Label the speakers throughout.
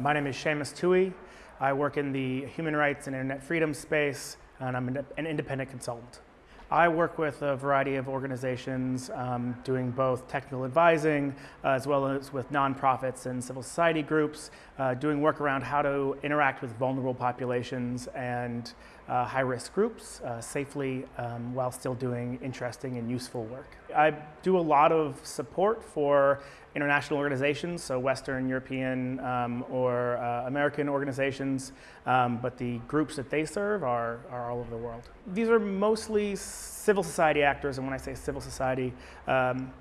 Speaker 1: My name is Seamus Tuohy. I work in the human rights and internet freedom space, and I'm an independent consultant. I work with a variety of organizations um, doing both technical advising uh, as well as with nonprofits and civil society groups, uh, doing work around how to interact with vulnerable populations and uh, high-risk groups uh, safely um, while still doing interesting and useful work. I do a lot of support for international organizations, so Western European um, or uh, American organizations, um, but the groups that they serve are, are all over the world. These are mostly civil society actors, and when I say civil society, um,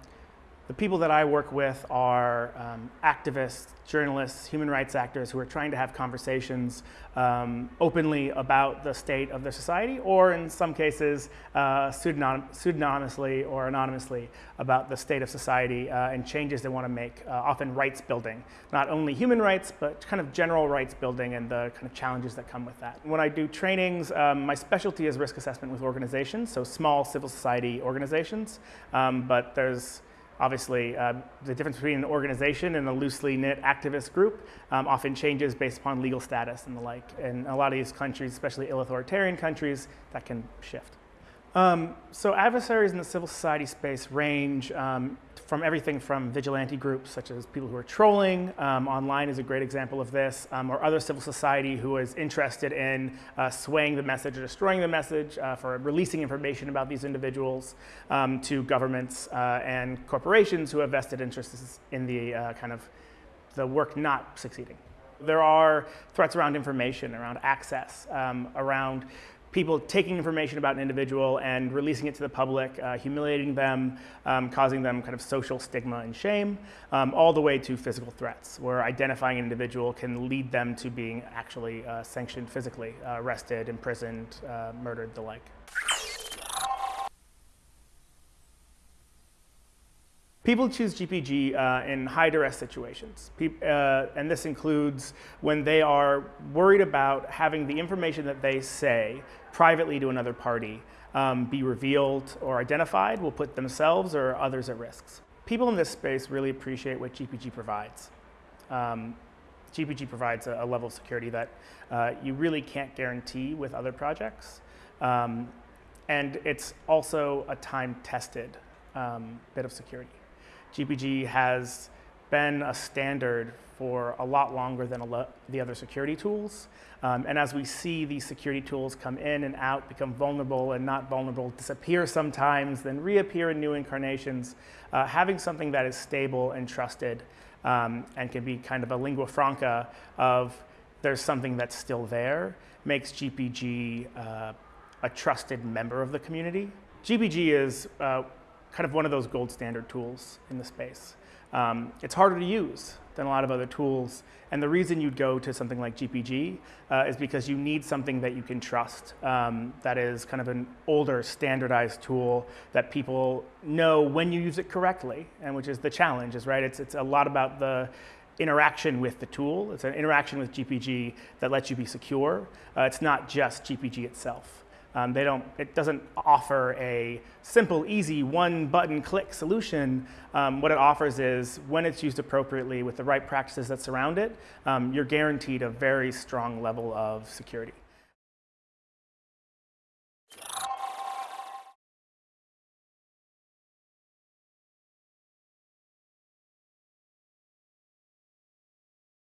Speaker 1: the people that I work with are um, activists, journalists, human rights actors who are trying to have conversations um, openly about the state of their society, or in some cases, uh, pseudonym pseudonymously or anonymously about the state of society uh, and changes they want to make, uh, often rights building. Not only human rights, but kind of general rights building and the kind of challenges that come with that. When I do trainings, um, my specialty is risk assessment with organizations, so small civil society organizations, um, but there's Obviously, uh, the difference between an organization and a loosely knit activist group um, often changes based upon legal status and the like. In a lot of these countries, especially ill authoritarian countries, that can shift. Um, so adversaries in the civil society space range um, from everything from vigilante groups such as people who are trolling, um, online is a great example of this, um, or other civil society who is interested in uh, swaying the message or destroying the message uh, for releasing information about these individuals um, to governments uh, and corporations who have vested interests in the uh, kind of the work not succeeding. There are threats around information, around access, um, around people taking information about an individual and releasing it to the public, uh, humiliating them, um, causing them kind of social stigma and shame, um, all the way to physical threats, where identifying an individual can lead them to being actually uh, sanctioned physically, uh, arrested, imprisoned, uh, murdered, the like. People choose GPG uh, in high duress situations, Pe uh, and this includes when they are worried about having the information that they say privately to another party um, be revealed or identified will put themselves or others at risks. People in this space really appreciate what GPG provides. Um, GPG provides a, a, level of security that uh, you really can't guarantee with other projects. Um, and it's also a time-tested um, bit of security. GPG has been a standard for a lot longer than the other security tools. Um, and as we see these security tools come in and out, become vulnerable and not vulnerable, disappear sometimes, then reappear in new incarnations, uh, having something that is stable and trusted um, and can be kind of a lingua franca of there's something that's still there makes GPG uh, a trusted member of the community. GPG is uh, kind of one of those gold standard tools in the space. Um, it's harder to use than a lot of other tools. And the reason you'd go to something like GPG uh, is because you need something that you can trust, um, that is kind of an older standardized tool that people know when you use it correctly, and which is the challenge, is right? It's, it's a lot about the interaction with the tool. It's an interaction with GPG that lets you be secure. Uh, it's not just GPG itself. Um, they don't, it doesn't offer a simple, easy, one button click solution. Um, what it offers is when it's used appropriately with the right practices that surround it, um, you're guaranteed a very strong level of security.